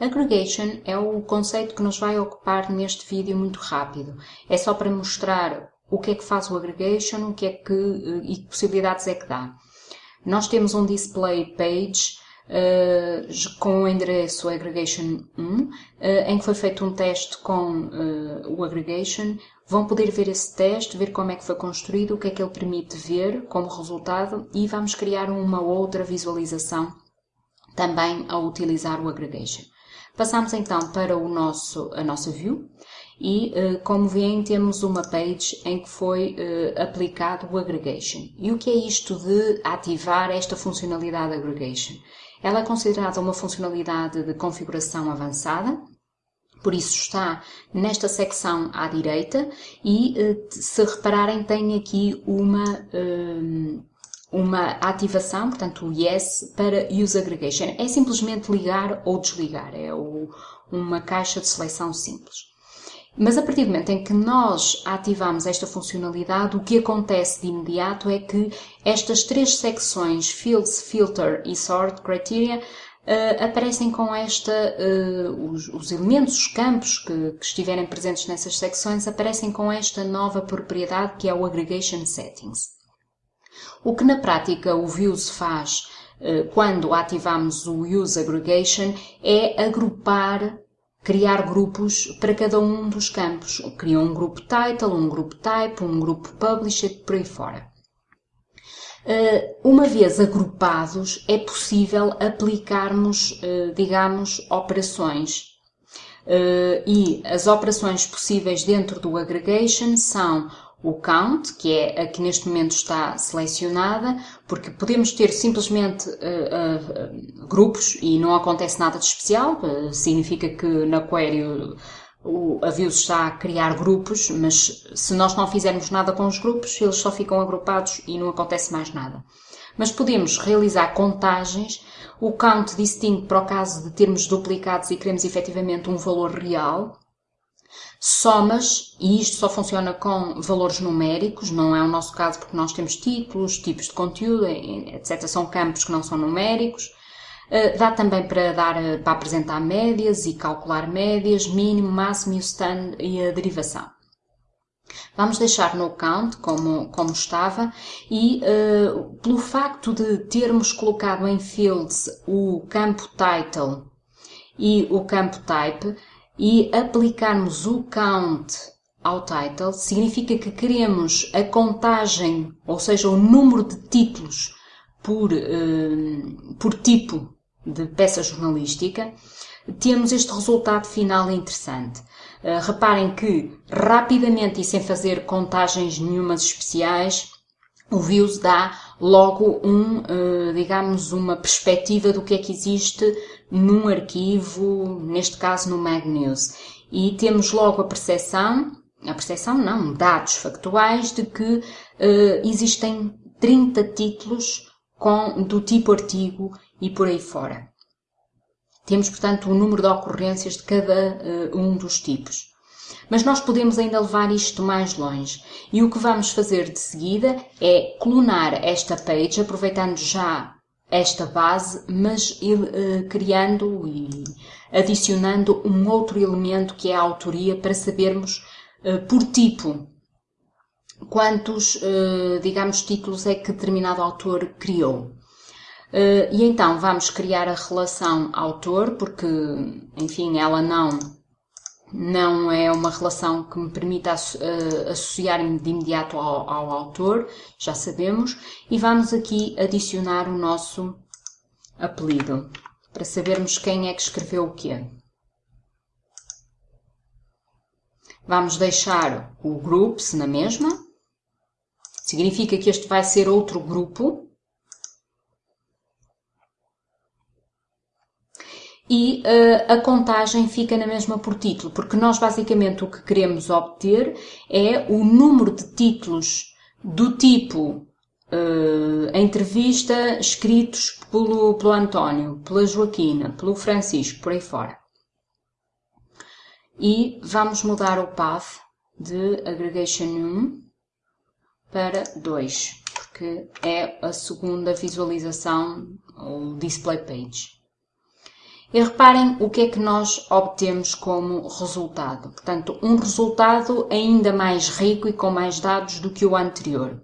Aggregation é o conceito que nos vai ocupar neste vídeo muito rápido. É só para mostrar o que é que faz o aggregation, o que é que, e que possibilidades é que dá. Nós temos um display page uh, com o endereço aggregation 1, uh, em que foi feito um teste com uh, o aggregation. Vão poder ver esse teste, ver como é que foi construído, o que é que ele permite ver como resultado e vamos criar uma outra visualização também ao utilizar o aggregation. Passamos então para o nosso, a nossa view e, como veem, temos uma page em que foi aplicado o aggregation. E o que é isto de ativar esta funcionalidade aggregation? Ela é considerada uma funcionalidade de configuração avançada, por isso está nesta secção à direita e, eh, se repararem, tem aqui uma, eh, uma ativação, portanto o Yes, para Use Aggregation. É simplesmente ligar ou desligar, é uma caixa de seleção simples. Mas a partir do momento em que nós ativamos esta funcionalidade, o que acontece de imediato é que estas três secções, Fields, Filter e Sort Criteria, uh, aparecem com esta, uh, os, os, elementos, os campos que, que, estiverem presentes nessas secções, aparecem com esta nova propriedade que é o Aggregation Settings. O que na prática o Views faz uh, quando ativamos o Use Aggregation é agrupar criar grupos para cada um dos campos. Criam um grupo title, um grupo type, um grupo publisher, por aí fora. Eh, uma vez agrupados, é possível aplicarmos, eh, digamos, operações. Eh, e as operações possíveis dentro do aggregation são o count, que é a que neste momento está selecionada, porque podemos ter simplesmente uh, uh, grupos e não acontece nada de especial, uh, significa que na query o aviso está a criar grupos, mas se nós não fizermos nada com os grupos, eles só ficam agrupados e não acontece mais nada. Mas podemos realizar contagens, o count distingue para o caso de termos duplicados e queremos efetivamente um valor real, somas, e isto só funciona com valores numéricos, não é o nosso caso porque nós temos títulos, tipos de conteúdo, etc. São campos que não são numéricos. Eh, dá também para, dar, eh, para apresentar médias e calcular médias, mínimo, máximo e o stand e a derivação. Vamos deixar no count como, como estava e uh, pelo facto de termos colocado em fields o campo title e o campo type, e aplicarmos o count ao title, significa que queremos a contagem, ou seja, o número de títulos por, uh, por tipo de peça jornalística, temos este resultado final interessante. Uh, reparem que rapidamente e sem fazer contagens nenhumas especiais, o Views dá logo um, uh, digamos, uma perspectiva do que é que existe num arquivo, neste caso no MagNews. E temos logo a percepção, a percepção não, dados factuais de que uh, existem 30 títulos com, do tipo artigo e por aí fora. Temos, portanto, o número de ocorrências de cada uh, um dos tipos. Mas nós podemos ainda levar isto mais longe. E o que vamos fazer de seguida é clonar esta page, aproveitando já esta base, mas uh, criando e adicionando um outro elemento que é a autoria para sabermos uh, por tipo quantos, uh, digamos, títulos é que determinado autor criou. e então vamos criar a relação autor, porque, enfim, ela não não é uma relação que me permita eh, associar-me de imediato ao, ao, autor, já sabemos, e vamos aqui adicionar o nosso apelido, para sabermos quem é que escreveu o quê. Vamos deixar o groups na mesma, significa que este vai ser outro grupo, e uh, a contagem fica na mesma por título, porque nós basicamente o que queremos obter é o número de títulos do tipo uh, entrevista escritos pelo, pelo António, pela Joaquina, pelo Francisco, por aí fora. E vamos mudar o path de aggregation 1 para 2, porque é a segunda visualização, o display page. E reparem o que é que nós obtemos como resultado. Portanto, um resultado ainda mais rico e com mais dados do que o anterior.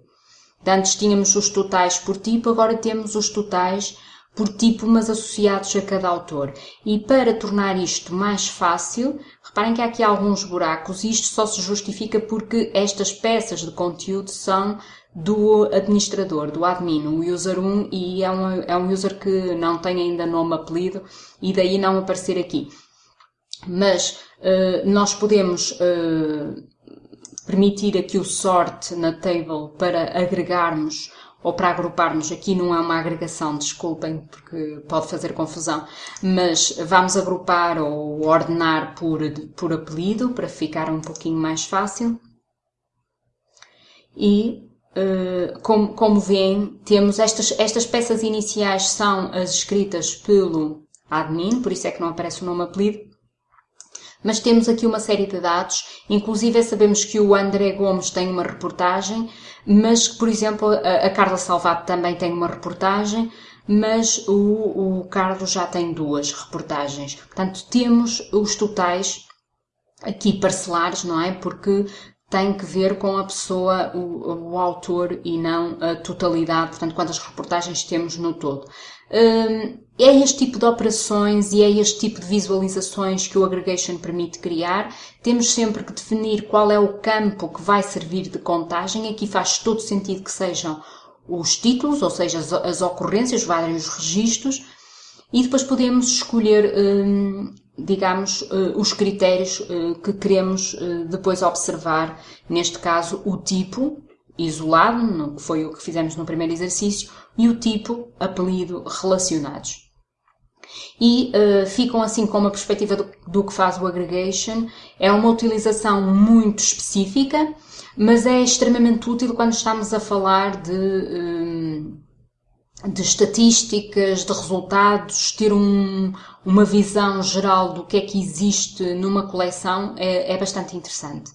Antes tínhamos os totais por tipo, agora temos os totais por tipo, mas associados a cada autor. E para tornar isto mais fácil, reparem que há aqui alguns buracos e isto só se justifica porque estas peças de conteúdo são do administrador, do admin, o user 1, e é um, é um user que não tem ainda nome apelido e daí não aparecer aqui. Mas uh, nós podemos uh, permitir aqui o sort na table para agregarmos ou para agruparmos, aqui não é uma agregação, desculpem, porque pode fazer confusão, mas vamos agrupar ou ordenar por, por apelido, para ficar um pouquinho mais fácil. E, uh, como, como veem, temos estas, estas peças iniciais são as escritas pelo admin, por isso é que não aparece o nome apelido, mas temos aqui uma série de dados, inclusive sabemos que o André Gomes tem uma reportagem, mas, por exemplo, a, Carla Salvato também tem uma reportagem, mas o, o Carlos já tem duas reportagens. Portanto, temos os totais aqui parcelares, não é? Porque tem que ver com a pessoa, o, o, autor e não a totalidade, portanto, quantas reportagens temos no todo. Hum, é este tipo de operações e é este tipo de visualizações que o aggregation permite criar. Temos sempre que definir qual é o campo que vai servir de contagem. Aqui faz todo sentido que sejam os títulos, ou seja, as, as ocorrências, vários registros, e depois podemos escolher, hum, digamos, uh, os critérios uh, que queremos uh, depois observar. Neste caso, o tipo, isolado, que foi o que fizemos no primeiro exercício, e o tipo, apelido, relacionados. E uh, ficam assim com uma perspectiva do, do, que faz o aggregation. É uma utilização muito específica, mas é extremamente útil quando estamos a falar de, de estatísticas, de resultados, ter um, uma visão geral do que é que existe numa coleção é, é bastante interessante.